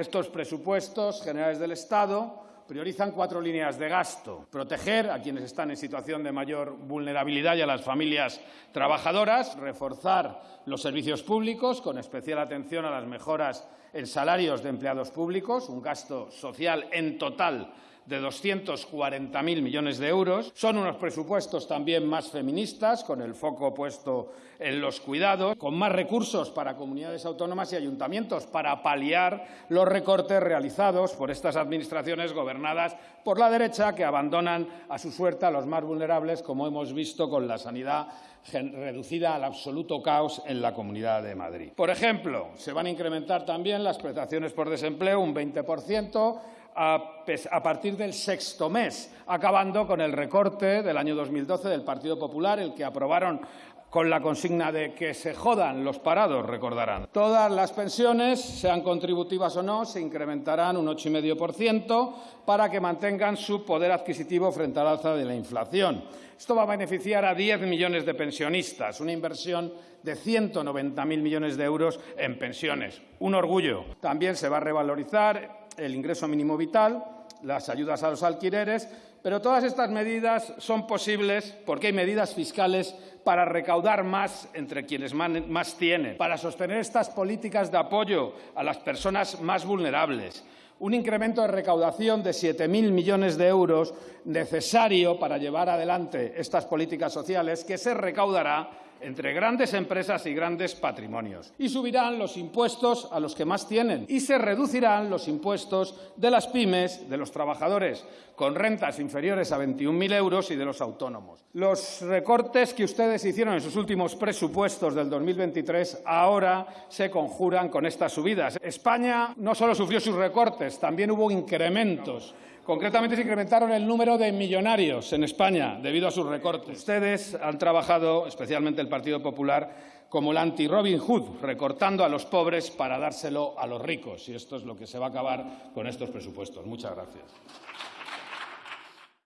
Estos presupuestos generales del Estado priorizan cuatro líneas de gasto. Proteger a quienes están en situación de mayor vulnerabilidad y a las familias trabajadoras. Reforzar los servicios públicos, con especial atención a las mejoras en salarios de empleados públicos, un gasto social en total de 240.000 millones de euros. Son unos presupuestos también más feministas, con el foco puesto en los cuidados, con más recursos para comunidades autónomas y ayuntamientos para paliar los recortes realizados por estas administraciones gobernadas por la derecha que abandonan a su suerte a los más vulnerables, como hemos visto con la sanidad reducida al absoluto caos en la Comunidad de Madrid. Por ejemplo, se van a incrementar también las prestaciones por desempleo un 20 a, partir del sexto mes, acabando con el recorte del año 2012 del Partido Popular, el que aprobaron con la consigna de que se jodan los parados, recordarán. Todas las pensiones, sean contributivas o no, se incrementarán un 8,5% para que mantengan su poder adquisitivo frente al alza de la inflación. Esto va a beneficiar a 10 millones de pensionistas, una inversión de 190.000 millones de euros en pensiones. Un orgullo. También se va a revalorizar el ingreso mínimo vital, las ayudas a los alquileres, pero todas estas medidas son posibles porque hay medidas fiscales para recaudar más entre quienes más tienen, para sostener estas políticas de apoyo a las personas más vulnerables, un incremento de recaudación de 7.000 millones de euros necesario para llevar adelante estas políticas sociales que se recaudará entre grandes empresas y grandes patrimonios. Y subirán los impuestos a los que más tienen y se reducirán los impuestos de las pymes, de los trabajadores con rentas inferiores a 21.000 euros y de los autónomos. Los recortes que ustedes hicieron en sus últimos presupuestos del 2023 ahora se conjuran con estas subidas. España no solo sufrió sus recortes, también hubo incrementos Concretamente se incrementaron el número de millonarios en España debido a sus recortes. Ustedes han trabajado, especialmente el Partido Popular, como el anti-Robin Hood, recortando a los pobres para dárselo a los ricos. Y esto es lo que se va a acabar con estos presupuestos. Muchas gracias.